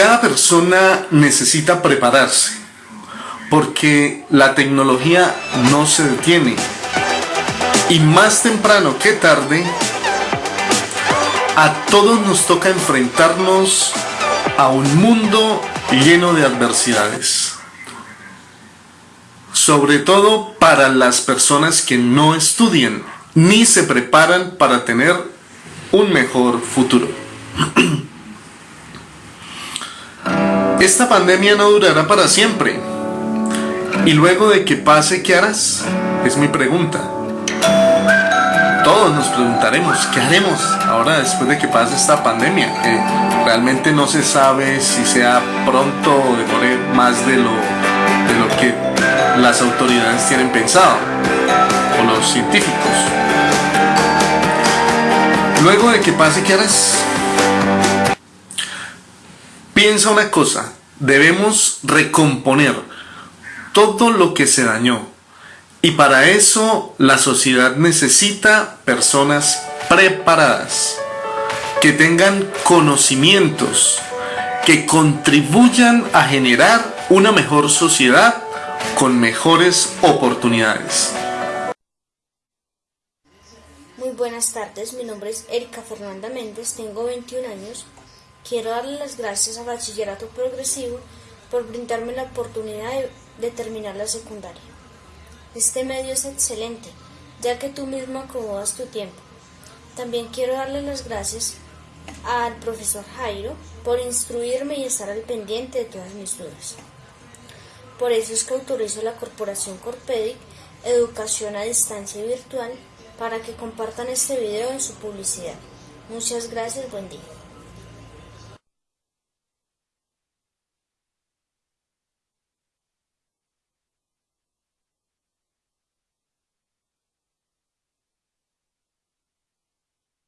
Cada persona necesita prepararse porque la tecnología no se detiene y más temprano que tarde a todos nos toca enfrentarnos a un mundo lleno de adversidades. Sobre todo para las personas que no estudian ni se preparan para tener un mejor futuro. Esta pandemia no durará para siempre. Y luego de que pase, ¿qué harás? Es mi pregunta. Todos nos preguntaremos, ¿qué haremos ahora después de que pase esta pandemia? Que realmente no se sabe si sea pronto o demore más de lo, de lo que las autoridades tienen pensado, o los científicos. Luego de que pase, ¿qué harás? Piensa una cosa, debemos recomponer todo lo que se dañó. Y para eso la sociedad necesita personas preparadas, que tengan conocimientos, que contribuyan a generar una mejor sociedad con mejores oportunidades. Muy buenas tardes, mi nombre es Erika Fernanda Méndez, tengo 21 años Quiero darle las gracias a Bachillerato Progresivo por brindarme la oportunidad de, terminar la secundaria. Este medio es excelente, ya que tú mismo acomodas tu tiempo. También quiero darle las gracias al profesor Jairo por instruirme y estar al pendiente de todas mis dudas. Por eso es que autorizo a la Corporación Corpedic Educación a Distancia Virtual para que compartan este video en su publicidad. Muchas gracias, buen día.